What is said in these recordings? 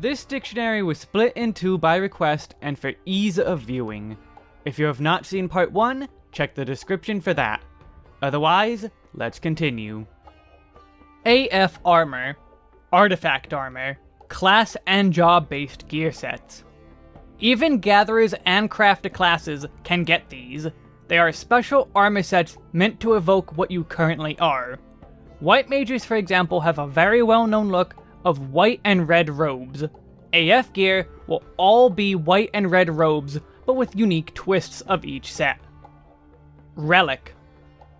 This dictionary was split in two by request and for ease of viewing. If you have not seen part 1, check the description for that. Otherwise, let's continue. AF Armor Artifact Armor Class and job based gear sets. Even gatherers and crafter classes can get these. They are special armor sets meant to evoke what you currently are. White mages, for example, have a very well-known look of white and red robes. AF gear will all be white and red robes, but with unique twists of each set. Relic.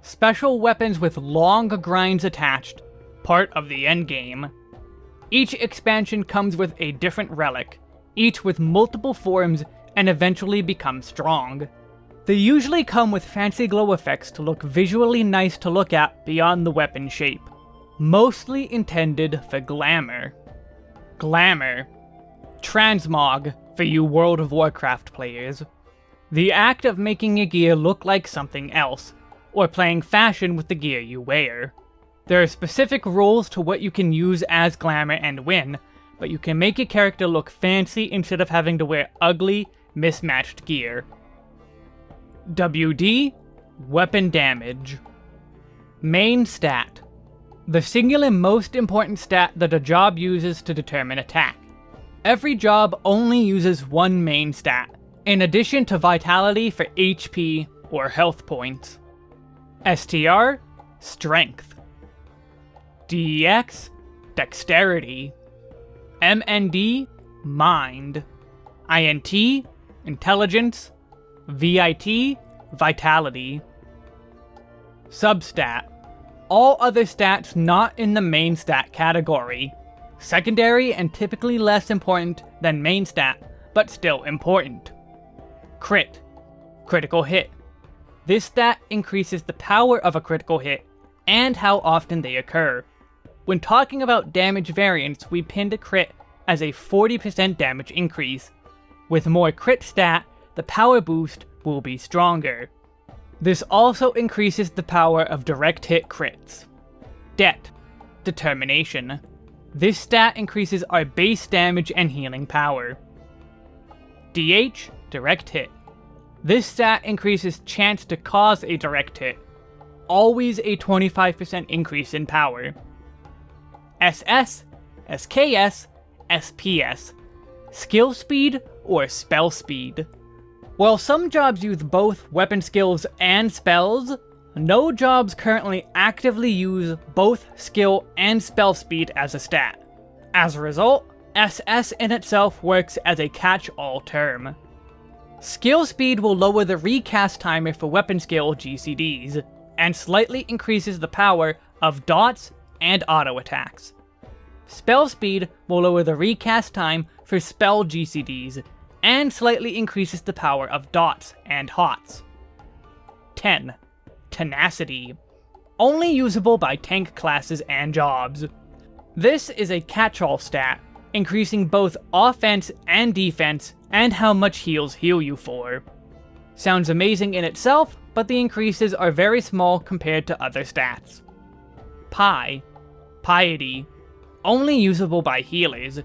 Special weapons with long grinds attached, part of the endgame. Each expansion comes with a different relic, each with multiple forms and eventually become strong. They usually come with fancy glow effects to look visually nice to look at beyond the weapon shape, mostly intended for glamour. Glamour. Transmog, for you World of Warcraft players. The act of making your gear look like something else, or playing fashion with the gear you wear. There are specific rules to what you can use as glamour and when, but you can make your character look fancy instead of having to wear ugly, mismatched gear. WD, Weapon Damage. Main Stat the singular most important stat that a job uses to determine attack. Every job only uses one main stat, in addition to vitality for HP or health points. STR, Strength. DEX, Dexterity. MND, Mind. INT, Intelligence. VIT, Vitality. Substat, all other stats not in the main stat category. Secondary and typically less important than main stat, but still important. Crit. Critical hit. This stat increases the power of a critical hit, and how often they occur. When talking about damage variance, we pinned a crit as a 40% damage increase. With more crit stat, the power boost will be stronger. This also increases the power of direct hit crits. Det. Determination. This stat increases our base damage and healing power. DH. Direct hit. This stat increases chance to cause a direct hit. Always a 25% increase in power. SS, SKS, SPS. Skill speed or spell speed. While some jobs use both weapon skills and spells, no jobs currently actively use both skill and spell speed as a stat. As a result, SS in itself works as a catch-all term. Skill speed will lower the recast timer for weapon skill GCDs, and slightly increases the power of dots and auto attacks. Spell speed will lower the recast time for spell GCDs, and slightly increases the power of dots and hots. TEN. Tenacity. Only usable by tank classes and jobs. This is a catch-all stat, increasing both offense and defense, and how much heals heal you for. Sounds amazing in itself, but the increases are very small compared to other stats. PIE. Piety. Only usable by healers.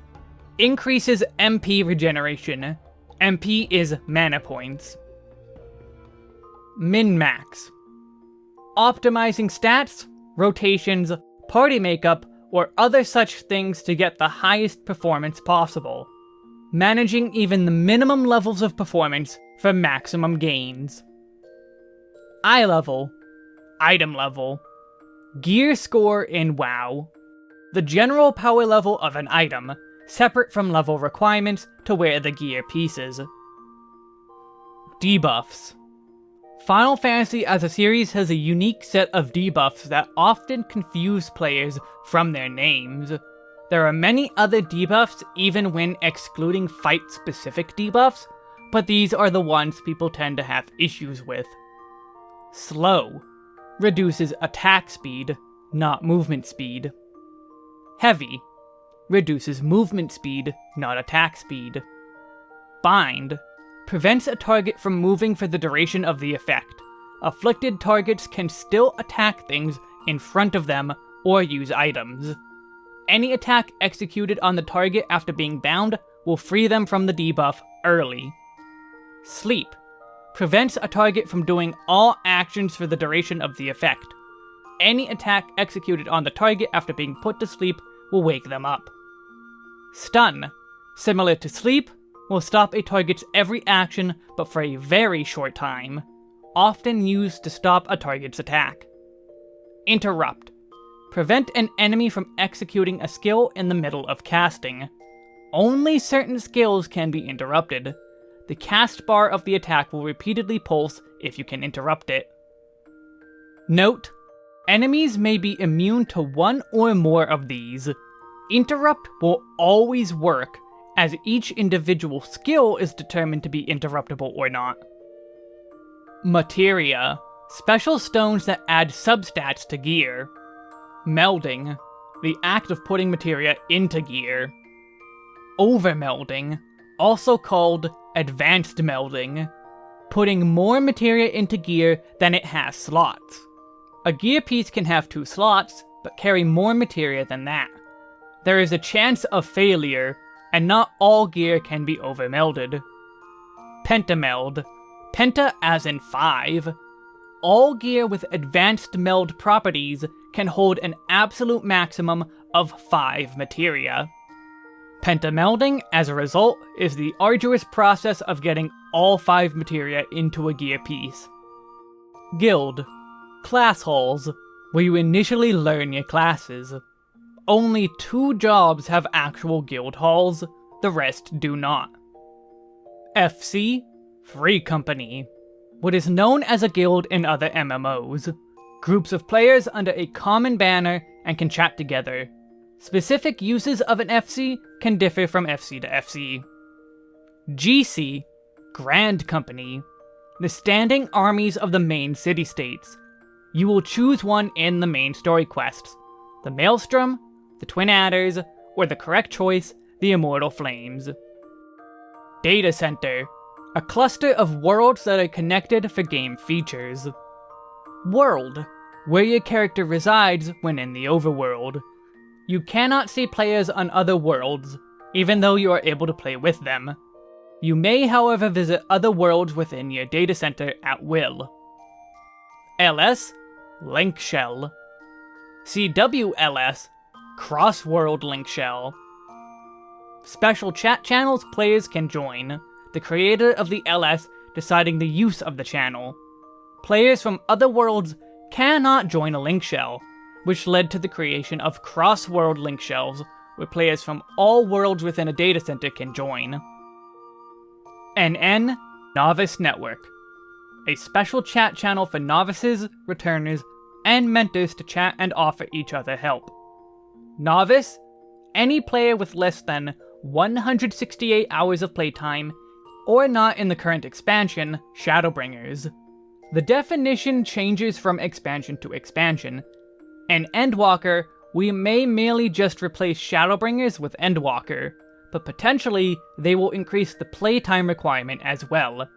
Increases MP regeneration, MP is mana points. Min-max. Optimizing stats, rotations, party makeup, or other such things to get the highest performance possible. Managing even the minimum levels of performance for maximum gains. Eye level. Item level. Gear score in WoW. The general power level of an item, separate from level requirements to wear the gear pieces. Debuffs. Final Fantasy as a series has a unique set of debuffs that often confuse players from their names. There are many other debuffs even when excluding fight-specific debuffs, but these are the ones people tend to have issues with. Slow. Reduces attack speed, not movement speed. Heavy reduces movement speed, not attack speed. Bind prevents a target from moving for the duration of the effect. Afflicted targets can still attack things in front of them or use items. Any attack executed on the target after being bound will free them from the debuff early. Sleep prevents a target from doing all actions for the duration of the effect. Any attack executed on the target after being put to sleep will wake them up. Stun, similar to sleep, will stop a target's every action but for a very short time, often used to stop a target's attack. Interrupt. Prevent an enemy from executing a skill in the middle of casting. Only certain skills can be interrupted. The cast bar of the attack will repeatedly pulse if you can interrupt it. Note, enemies may be immune to one or more of these. Interrupt will always work, as each individual skill is determined to be interruptible or not. Materia. Special stones that add substats to gear. Melding. The act of putting materia into gear. Overmelding. Also called advanced melding. Putting more materia into gear than it has slots. A gear piece can have two slots, but carry more materia than that. There is a chance of failure, and not all gear can be overmelded. Pentameld. Penta as in 5. All gear with advanced meld properties can hold an absolute maximum of 5 materia. Pentamelding, as a result, is the arduous process of getting all 5 materia into a gear piece. Guild Class Halls, where you initially learn your classes. Only two jobs have actual guild halls, the rest do not. FC Free Company, what is known as a guild in other MMOs. Groups of players under a common banner and can chat together. Specific uses of an FC can differ from FC to FC. GC, Grand Company, the standing armies of the main city-states. You will choose one in the main story quests. The Maelstrom, the Twin Adders, or the correct choice, the Immortal Flames. Data Center, a cluster of worlds that are connected for game features. World, where your character resides when in the overworld. You cannot see players on other worlds, even though you are able to play with them. You may however visit other worlds within your data center at will. LS, Link Shell. CWLS, Cross-World Link Shell. Special chat channels players can join the creator of the LS deciding the use of the channel. Players from other worlds cannot join a link shell, which led to the creation of cross-world link shells, where players from all worlds within a data center can join. NN Novice Network, a special chat channel for novices, returners, and mentors to chat and offer each other help. Novice, any player with less than 168 hours of playtime or not in the current expansion, Shadowbringers. The definition changes from expansion to expansion. In Endwalker, we may merely just replace Shadowbringers with Endwalker, but potentially they will increase the playtime requirement as well.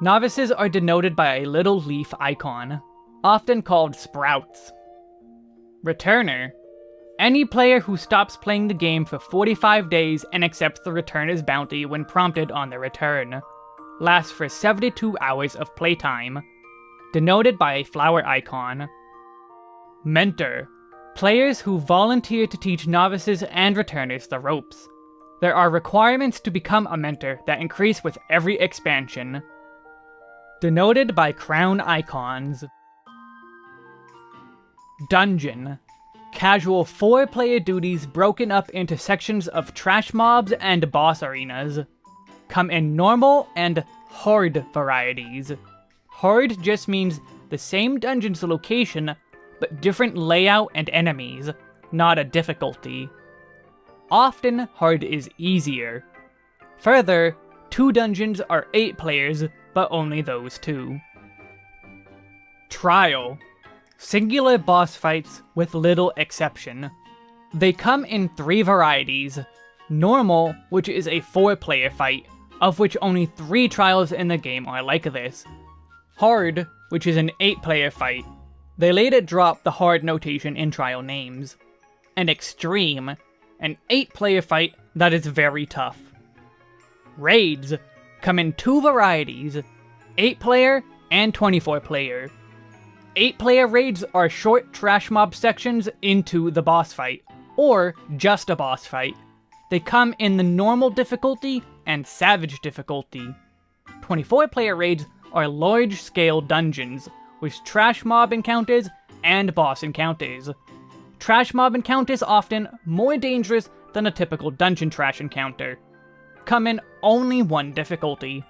Novices are denoted by a little leaf icon, often called Sprouts. Returner any player who stops playing the game for 45 days and accepts the returner's bounty when prompted on their return. Lasts for 72 hours of playtime. Denoted by a flower icon. Mentor. Players who volunteer to teach novices and returners the ropes. There are requirements to become a mentor that increase with every expansion. Denoted by crown icons. Dungeon casual 4-player duties broken up into sections of trash mobs and boss arenas. Come in normal and hard varieties. Hard just means the same dungeon's location, but different layout and enemies, not a difficulty. Often, hard is easier. Further, two dungeons are 8 players, but only those two. Trial Singular boss fights with little exception. They come in three varieties. Normal, which is a 4-player fight, of which only 3 trials in the game are like this. Hard, which is an 8-player fight. They later dropped the hard notation in trial names. And Extreme, an 8 player fight that is very tough. Raids come in two varieties 8 player and 24 player. 8 player raids are short trash mob sections into the boss fight, or just a boss fight. They come in the normal difficulty and savage difficulty. 24 player raids are large scale dungeons, with trash mob encounters and boss encounters. Trash mob encounters often more dangerous than a typical dungeon trash encounter. Come in only one difficulty.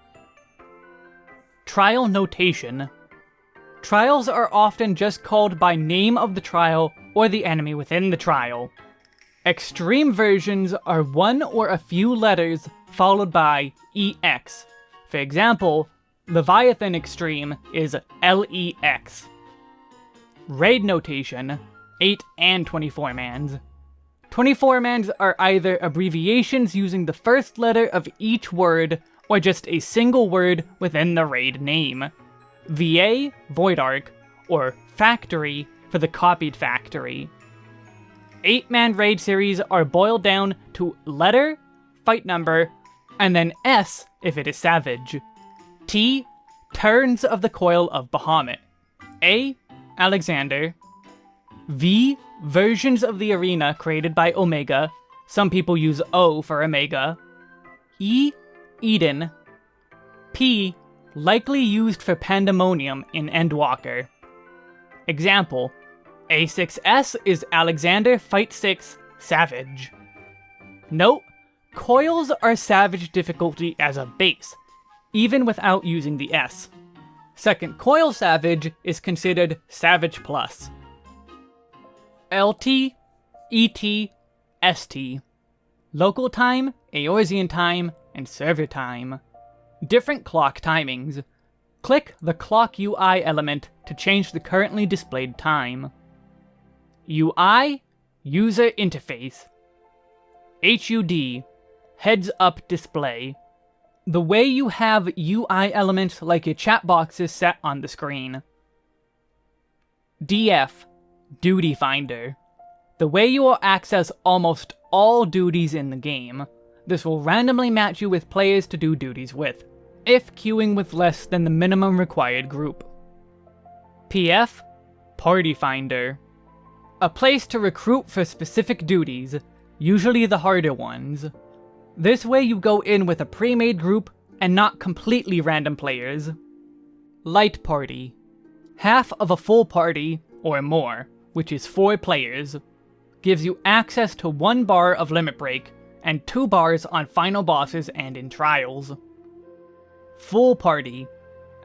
Trial Notation Trials are often just called by name of the trial or the enemy within the trial. Extreme versions are one or a few letters followed by EX. For example, Leviathan Extreme is LEX. Raid notation, 8 and 24 mans. 24 mans are either abbreviations using the first letter of each word, or just a single word within the raid name. VA, Void Ark, or Factory for the copied factory. 8-man raid series are boiled down to letter, fight number, and then S if it is Savage. T, Turns of the Coil of Bahamut. A, Alexander. V, Versions of the arena created by Omega. Some people use O for Omega. E, Eden. P, likely used for Pandemonium in Endwalker. Example, A6S is Alexander Fight 6 Savage. Note, coils are Savage difficulty as a base, even without using the S. Second Coil Savage is considered Savage Plus. LT, ET, ST. Local time, Eorzean time, and server time different clock timings. Click the clock UI element to change the currently displayed time. UI, User Interface. HUD, Heads Up Display. The way you have UI elements like your chat boxes set on the screen. DF, Duty Finder. The way you will access almost all duties in the game. This will randomly match you with players to do duties with, if queuing with less than the minimum required group. PF Party Finder A place to recruit for specific duties, usually the harder ones. This way you go in with a pre-made group and not completely random players. Light Party Half of a full party, or more, which is 4 players, gives you access to 1 bar of Limit Break and 2 bars on final bosses and in trials. Full party.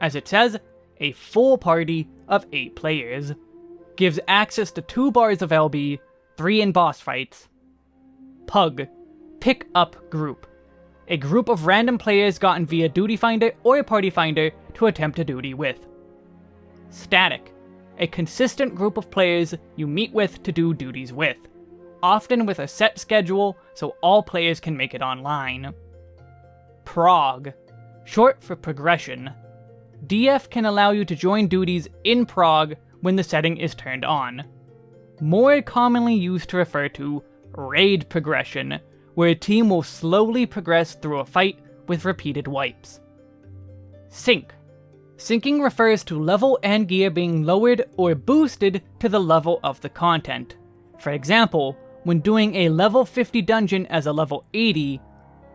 As it says, a full party of 8 players. Gives access to 2 bars of LB, 3 in boss fights. Pug. Pick up group. A group of random players gotten via Duty Finder or a Party Finder to attempt a duty with. Static. A consistent group of players you meet with to do duties with often with a set schedule so all players can make it online. Prog, short for progression. DF can allow you to join duties in prog when the setting is turned on. More commonly used to refer to raid progression, where a team will slowly progress through a fight with repeated wipes. Sync. Syncing refers to level and gear being lowered or boosted to the level of the content. For example, when doing a level 50 dungeon as a level 80,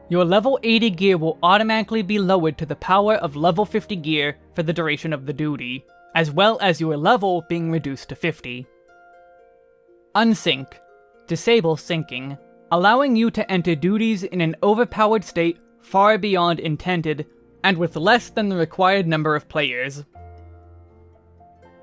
your level 80 gear will automatically be lowered to the power of level 50 gear for the duration of the duty, as well as your level being reduced to 50. Unsync. Disable syncing, allowing you to enter duties in an overpowered state far beyond intended, and with less than the required number of players.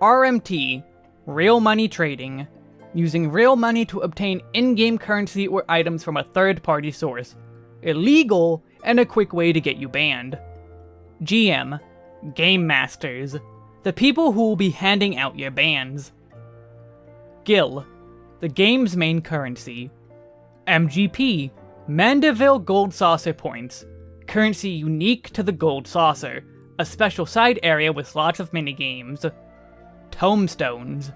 RMT, Real Money Trading, using real money to obtain in-game currency or items from a third-party source. Illegal, and a quick way to get you banned. GM, Game Masters, the people who will be handing out your bans. Gil, the game's main currency. MGP, Manderville Gold Saucer Points, currency unique to the Gold Saucer, a special side area with lots of minigames. Tomestones,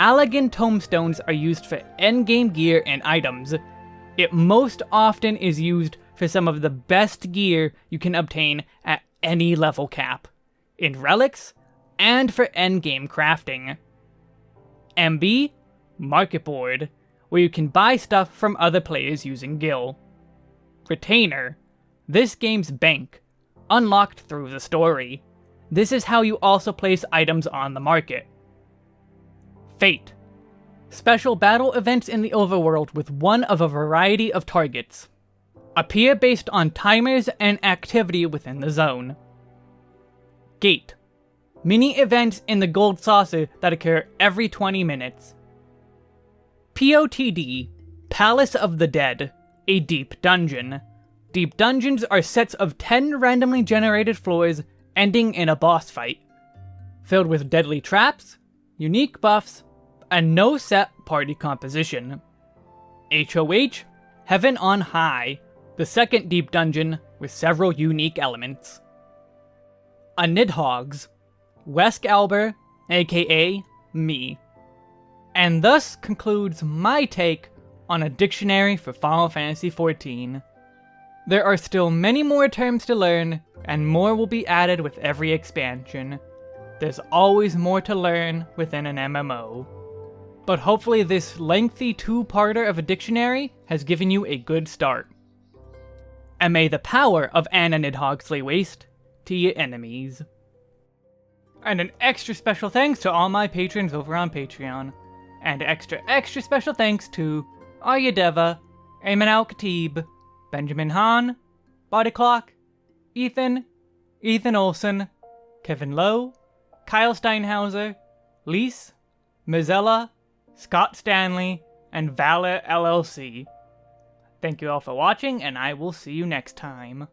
Allagan tomestones are used for endgame gear and items. It most often is used for some of the best gear you can obtain at any level cap, in relics, and for endgame crafting. MB, Market Board, where you can buy stuff from other players using Gil. Retainer, this game's bank, unlocked through the story. This is how you also place items on the market. Fate, special battle events in the overworld with one of a variety of targets. Appear based on timers and activity within the zone. Gate, mini events in the gold saucer that occur every 20 minutes. POTD, Palace of the Dead, a deep dungeon. Deep dungeons are sets of 10 randomly generated floors ending in a boss fight, filled with deadly traps, unique buffs, and no set party composition. HOH, Heaven on High, the second deep dungeon with several unique elements. A Nidhogg's, Wesk Alber, aka me. And thus concludes my take on a dictionary for Final Fantasy XIV. There are still many more terms to learn, and more will be added with every expansion. There's always more to learn within an MMO. But hopefully this lengthy two-parter of a dictionary has given you a good start. And may the power of Anna Nidhogg waste to your enemies. And an extra special thanks to all my patrons over on Patreon. And extra extra special thanks to Arya Deva, Ayman Al Khatib, Benjamin Hahn, Body Clock, Ethan, Ethan Olson, Kevin Lowe, Kyle Steinhauser, Lise, Mizella, Scott Stanley, and Valor LLC. Thank you all for watching, and I will see you next time.